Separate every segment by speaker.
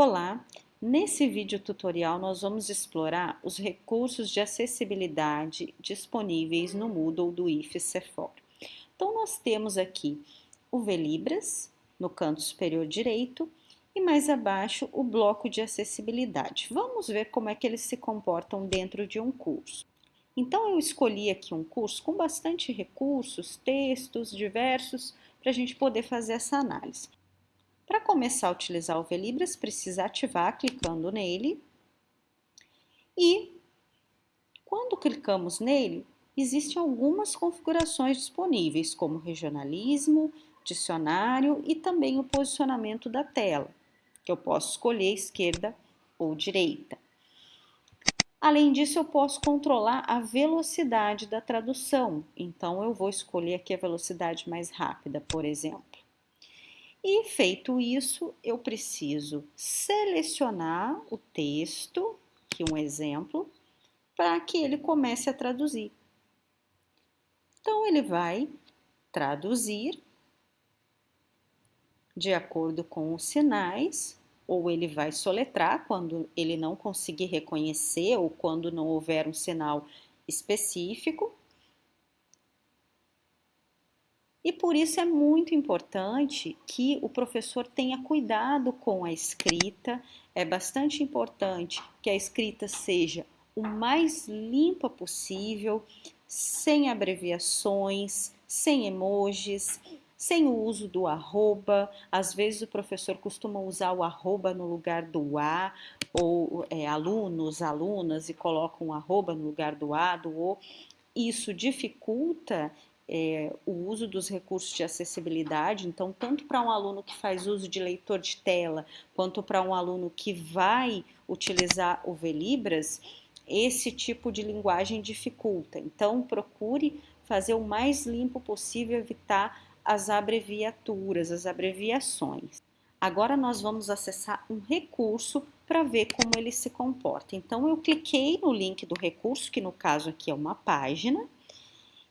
Speaker 1: Olá! Nesse vídeo tutorial nós vamos explorar os recursos de acessibilidade disponíveis no Moodle do IFES. Então nós temos aqui o Velibras no canto superior direito e mais abaixo o bloco de acessibilidade. Vamos ver como é que eles se comportam dentro de um curso. Então eu escolhi aqui um curso com bastante recursos, textos diversos, para a gente poder fazer essa análise. Para começar a utilizar o Velibras, precisa ativar clicando nele. E quando clicamos nele, existem algumas configurações disponíveis, como regionalismo, dicionário e também o posicionamento da tela, que eu posso escolher esquerda ou direita. Além disso, eu posso controlar a velocidade da tradução, então eu vou escolher aqui a velocidade mais rápida, por exemplo. E feito isso, eu preciso selecionar o texto, aqui um exemplo, para que ele comece a traduzir. Então, ele vai traduzir de acordo com os sinais, ou ele vai soletrar quando ele não conseguir reconhecer ou quando não houver um sinal específico, e por isso é muito importante que o professor tenha cuidado com a escrita, é bastante importante que a escrita seja o mais limpa possível, sem abreviações, sem emojis, sem o uso do arroba. Às vezes o professor costuma usar o arroba no lugar do a, ou é, alunos, alunas, e colocam um arroba no lugar do a, do o. Isso dificulta é, o uso dos recursos de acessibilidade, então, tanto para um aluno que faz uso de leitor de tela, quanto para um aluno que vai utilizar o Velibras, esse tipo de linguagem dificulta. Então, procure fazer o mais limpo possível, evitar as abreviaturas, as abreviações. Agora nós vamos acessar um recurso para ver como ele se comporta. Então, eu cliquei no link do recurso, que no caso aqui é uma página,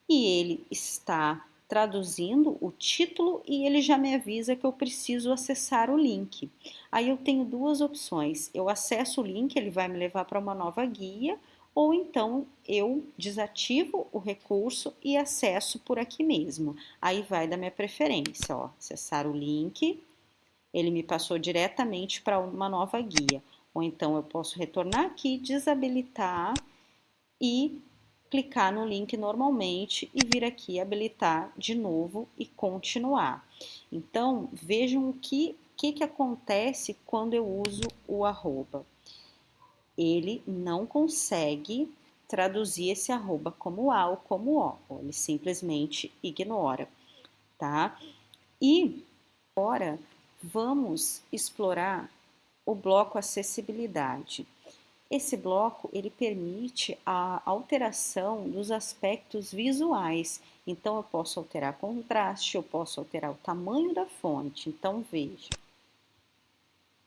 Speaker 1: e ele está traduzindo o título e ele já me avisa que eu preciso acessar o link. Aí eu tenho duas opções, eu acesso o link, ele vai me levar para uma nova guia, ou então eu desativo o recurso e acesso por aqui mesmo. Aí vai da minha preferência, ó, acessar o link, ele me passou diretamente para uma nova guia. Ou então eu posso retornar aqui, desabilitar e clicar no link normalmente e vir aqui habilitar de novo e continuar. Então, vejam o que, que, que acontece quando eu uso o arroba. Ele não consegue traduzir esse arroba como A ou como O, ele simplesmente ignora, tá? E agora vamos explorar o bloco acessibilidade. Esse bloco ele permite a alteração dos aspectos visuais. Então eu posso alterar contraste, eu posso alterar o tamanho da fonte. Então veja.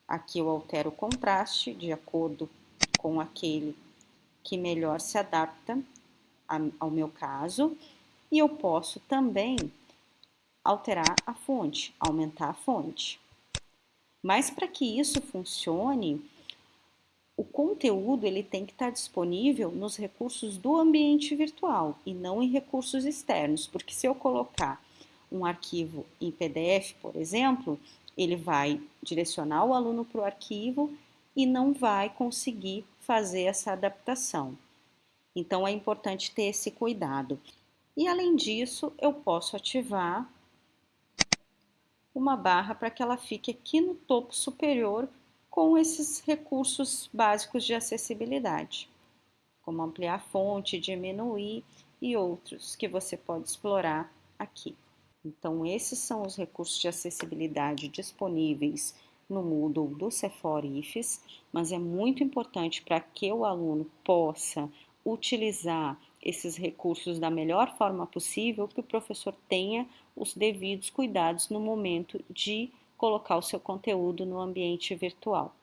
Speaker 1: Aqui eu altero o contraste de acordo com aquele que melhor se adapta ao meu caso. E eu posso também alterar a fonte, aumentar a fonte. Mas para que isso funcione, o conteúdo ele tem que estar disponível nos recursos do ambiente virtual e não em recursos externos, porque se eu colocar um arquivo em PDF, por exemplo, ele vai direcionar o aluno para o arquivo e não vai conseguir fazer essa adaptação. Então é importante ter esse cuidado. E além disso, eu posso ativar uma barra para que ela fique aqui no topo superior com esses recursos básicos de acessibilidade, como ampliar a fonte, diminuir e outros que você pode explorar aqui. Então, esses são os recursos de acessibilidade disponíveis no Moodle do Cefor IFES, mas é muito importante para que o aluno possa utilizar esses recursos da melhor forma possível, que o professor tenha os devidos cuidados no momento de colocar o seu conteúdo no ambiente virtual.